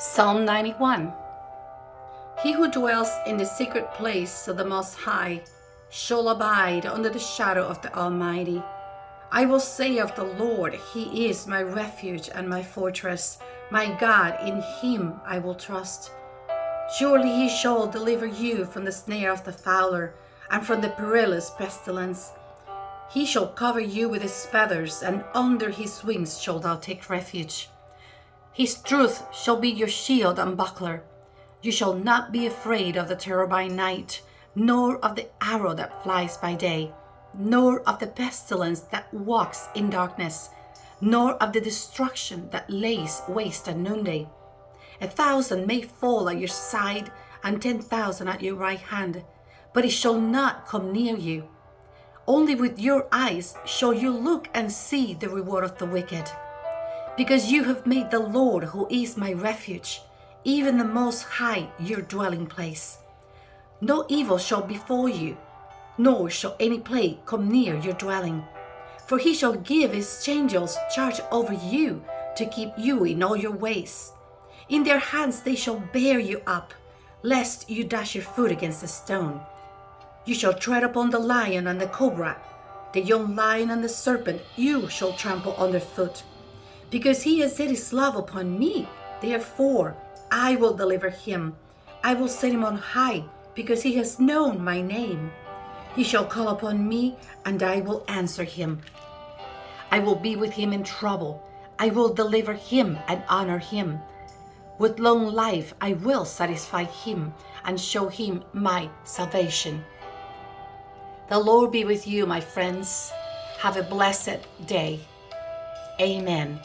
Psalm 91 He who dwells in the secret place of the Most High shall abide under the shadow of the Almighty. I will say of the Lord, He is my refuge and my fortress, my God, in Him I will trust. Surely He shall deliver you from the snare of the fowler and from the perilous pestilence. He shall cover you with His feathers, and under His wings shalt thou take refuge. His truth shall be your shield and buckler. You shall not be afraid of the terror by night, nor of the arrow that flies by day, nor of the pestilence that walks in darkness, nor of the destruction that lays waste at noonday. A thousand may fall at your side, and ten thousand at your right hand, but it shall not come near you. Only with your eyes shall you look and see the reward of the wicked because you have made the Lord, who is my refuge, even the Most High, your dwelling place. No evil shall befall you, nor shall any plague come near your dwelling. For he shall give his angels charge over you to keep you in all your ways. In their hands they shall bear you up, lest you dash your foot against a stone. You shall tread upon the lion and the cobra, the young lion and the serpent you shall trample underfoot because he has set his love upon me. Therefore, I will deliver him. I will set him on high, because he has known my name. He shall call upon me, and I will answer him. I will be with him in trouble. I will deliver him and honor him. With long life I will satisfy him and show him my salvation. The Lord be with you, my friends. Have a blessed day. Amen.